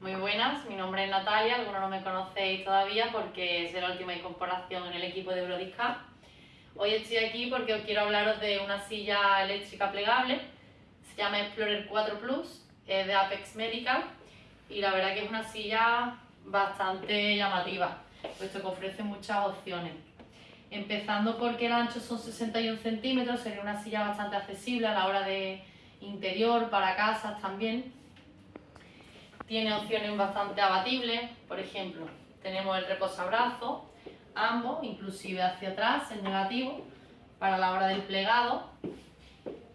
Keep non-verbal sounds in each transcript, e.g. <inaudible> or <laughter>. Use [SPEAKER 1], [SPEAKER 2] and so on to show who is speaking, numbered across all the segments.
[SPEAKER 1] Muy buenas, mi nombre es Natalia, algunos no me conocéis todavía porque es la última incorporación en el equipo de Eurodisca. Hoy estoy aquí porque os quiero hablaros de una silla eléctrica plegable, se llama Explorer 4 Plus, es de Apex Medical y la verdad que es una silla bastante llamativa, puesto que ofrece muchas opciones. Empezando porque el ancho son 61 centímetros, sería una silla bastante accesible a la hora de interior, para casas también. Tiene opciones bastante abatibles, por ejemplo, tenemos el reposabrazo, ambos, inclusive hacia atrás, en negativo, para la hora del plegado.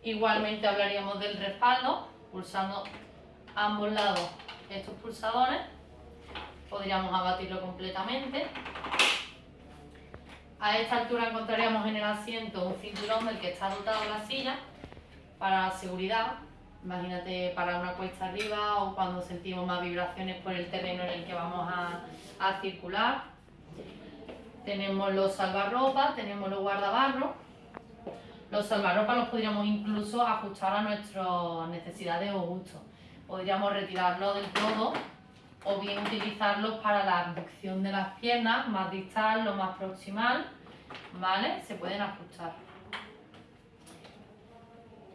[SPEAKER 1] Igualmente hablaríamos del respaldo, pulsando ambos lados estos pulsadores. Podríamos abatirlo completamente. A esta altura encontraríamos en el asiento un cinturón del que está dotado la silla para la seguridad. Imagínate para una cuesta arriba o cuando sentimos más vibraciones por el terreno en el que vamos a, circular. Tenemos los salvarropas, tenemos los guardabarros. Los salvarropas los podríamos incluso ajustar a nuestras necesidades o gustos. Podríamos retirarlos del todo o bien utilizarlos para la abducción de las piernas, más distal o más proximal, ¿vale? Se pueden ajustar.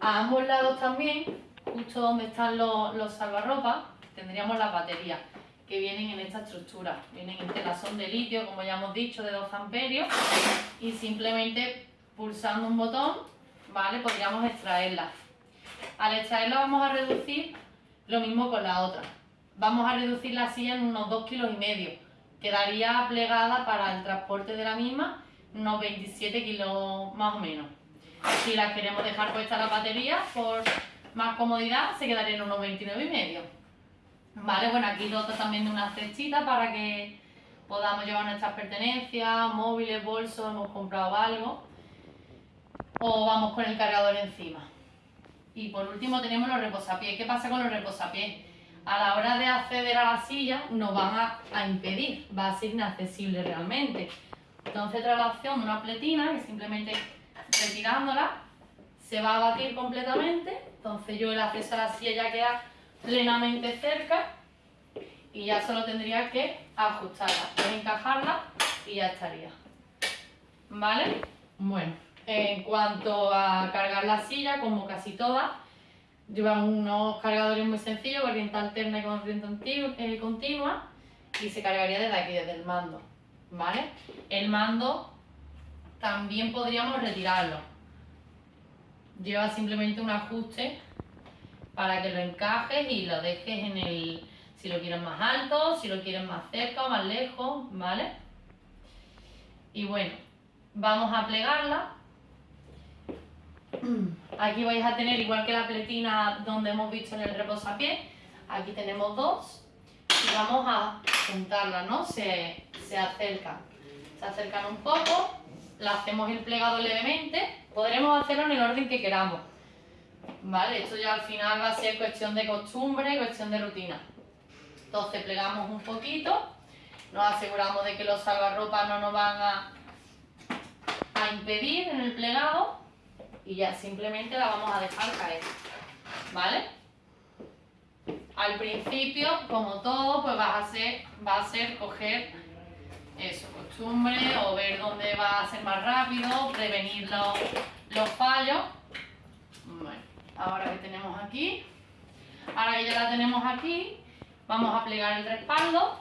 [SPEAKER 1] A ambos lados también, justo donde están los, los salvarropas, tendríamos las baterías que vienen en esta estructura. Vienen en telazón de litio, como ya hemos dicho, de 2 amperios y simplemente pulsando un botón, ¿vale? Podríamos extraerlas. Al extraerla vamos a reducir lo mismo con la otra vamos a reducir la silla en unos 2 kilos y medio. Quedaría plegada para el transporte de la misma unos 27 kilos más o menos. Si la queremos dejar puesta la batería, por más comodidad, se quedaría en unos 29 y medio. Vale, bueno, aquí dota también de una cestita para que podamos llevar nuestras pertenencias, móviles, bolsos, hemos comprado algo. O vamos con el cargador encima. Y por último tenemos los reposapiés. ¿Qué pasa con los reposapiés? a la hora de acceder a la silla nos van a, impedir, va a ser inaccesible realmente. Entonces trae la opción de una pletina que simplemente retirándola se va a batir completamente, entonces yo el acceso a la silla ya queda plenamente cerca y ya solo tendría que ajustarla, encajarla y ya estaría. ¿Vale? Bueno, en cuanto a cargar la silla, como casi todas, Llevan unos cargadores muy sencillos, corriente alterna y corriente eh, continua y se cargaría desde aquí, desde el mando, ¿vale? El mando también podríamos retirarlo. Lleva simplemente un ajuste para que lo encajes y lo dejes en el... si lo quieres más alto, si lo quieres más cerca o más lejos, ¿vale? Y bueno, vamos a plegarla <clears throat> Aquí vais a tener, igual que la pletina donde hemos visto en el reposapié, aquí tenemos dos y vamos a juntarlas, ¿no? Se, se acercan, se acercan un poco, la hacemos el plegado levemente, podremos hacerlo en el orden que queramos, ¿vale? Esto ya al final va a ser cuestión de costumbre, cuestión de rutina. Entonces plegamos un poquito, nos aseguramos de que los salvarropas no nos van a, impedir en el plegado y ya simplemente la vamos a dejar caer, ¿vale? Al principio, como todo, pues va a ser coger eso, costumbre o ver dónde va a ser más rápido, prevenir los, los fallos. Bueno, ahora que tenemos aquí, ahora que ya la tenemos aquí, vamos a plegar el respaldo,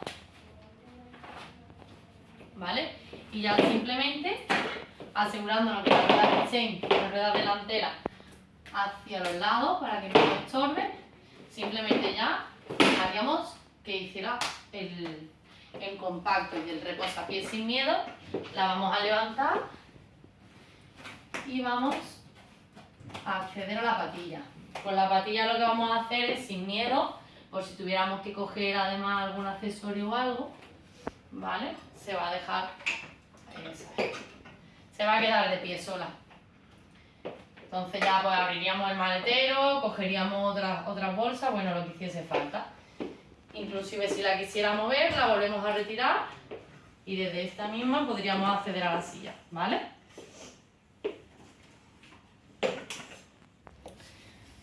[SPEAKER 1] ¿vale? Y ya simplemente asegurándonos que la rueda estén la rueda delantera hacia los lados para que no nos estorbe. Simplemente ya haríamos que hiciera el, el compacto y el reposapiés sin miedo. La vamos a levantar y vamos a acceder a la patilla. Con la patilla lo que vamos a hacer es sin miedo, por si tuviéramos que coger además algún accesorio o algo, ¿vale? Se va a dejar se va a quedar de pie sola. Entonces ya pues abriríamos el maletero, cogeríamos otras, otras bolsas, bueno, lo que hiciese falta. Inclusive si la quisiera mover, la volvemos a retirar y desde esta misma podríamos acceder a la silla, ¿vale?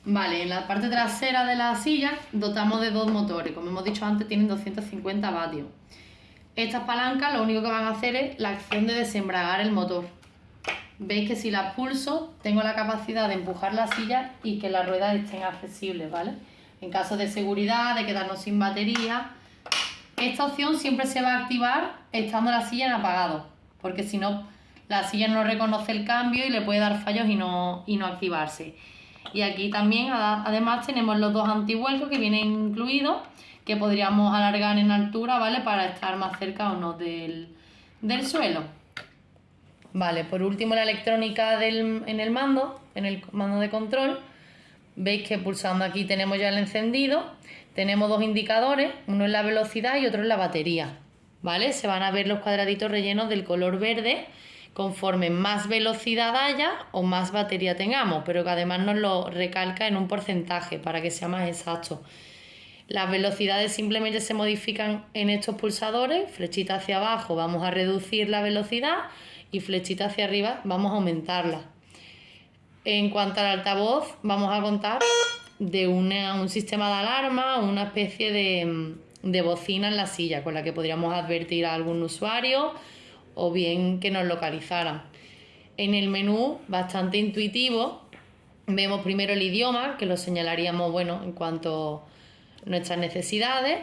[SPEAKER 1] Vale, en la parte trasera de la silla dotamos de dos motores. Como hemos dicho antes, tienen 250 vatios. Estas palancas lo único que van a hacer es la acción de desembragar el motor. Veis que si las pulso, tengo la capacidad de empujar la silla y que las ruedas estén accesibles, ¿vale? En caso de seguridad, de quedarnos sin batería. Esta opción siempre se va a activar estando la silla en apagado, porque si no, la silla no reconoce el cambio y le puede dar fallos y no, y no activarse. Y aquí también además tenemos los dos antivuelcos que vienen incluidos que podríamos alargar en altura, ¿vale? Para estar más cerca o no del, suelo. Vale, por último la electrónica en el mando, en el mando de control. Veis que pulsando aquí tenemos ya el encendido. Tenemos dos indicadores, uno es la velocidad y otro es la batería. ¿Vale? Se van a ver los cuadraditos rellenos del color verde conforme más velocidad haya o más batería tengamos, pero que además nos lo recalca en un porcentaje para que sea más exacto. Las velocidades simplemente se modifican en estos pulsadores, flechita hacia abajo vamos a reducir la velocidad y flechita hacia arriba vamos a aumentarla. En cuanto al altavoz, vamos a contar de un sistema de alarma, una especie de, de bocina en la silla con la que podríamos advertir a algún usuario o bien que nos localizaran. En el menú, bastante intuitivo, vemos primero el idioma, que lo señalaríamos bueno, en cuanto a nuestras necesidades.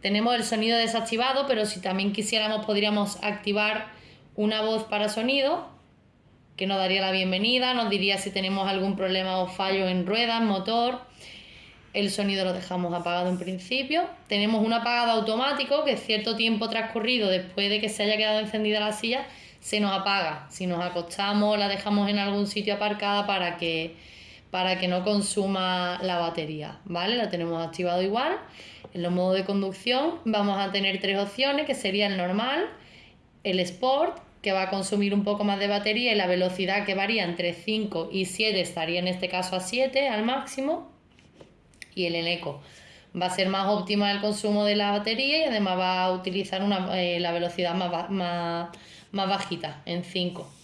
[SPEAKER 1] Tenemos el sonido desactivado, pero si también quisiéramos podríamos activar una voz para sonido, que nos daría la bienvenida, nos diría si tenemos algún problema o fallo en ruedas, motor. El sonido lo dejamos apagado en principio. Tenemos un apagado automático que cierto tiempo transcurrido después de que se haya quedado encendida la silla se nos apaga. Si nos acostamos la dejamos en algún sitio aparcada para que, para que no consuma la batería. ¿Vale? La tenemos activado igual. En los modos de conducción vamos a tener tres opciones que sería el normal, el sport que va a consumir un poco más de batería y la velocidad que varía entre 5 y 7 estaría en este caso a 7 al máximo y el Eneco. Va a ser más óptima el consumo de la batería y además va a utilizar una, eh, la velocidad más, más, más bajita, en 5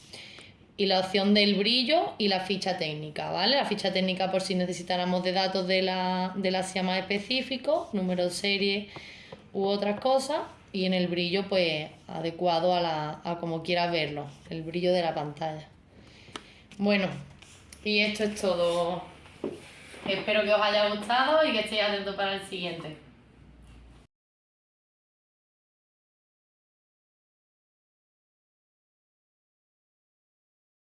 [SPEAKER 1] y la opción del brillo y la ficha técnica, ¿vale? La ficha técnica por si necesitáramos de datos de la, de la SIA más específicos, número de serie u otras cosas, y en el brillo pues adecuado a, la, a como quieras verlo, el brillo de la pantalla. Bueno, y esto es todo Espero que os haya gustado y que estéis atentos para el siguiente.